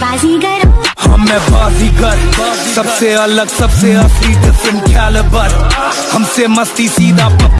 बाजीगर। हम मैं बाजीगर सबसे अलग सबसे असली डिफरेंट कैलिबर हमसे मस्ती सीधा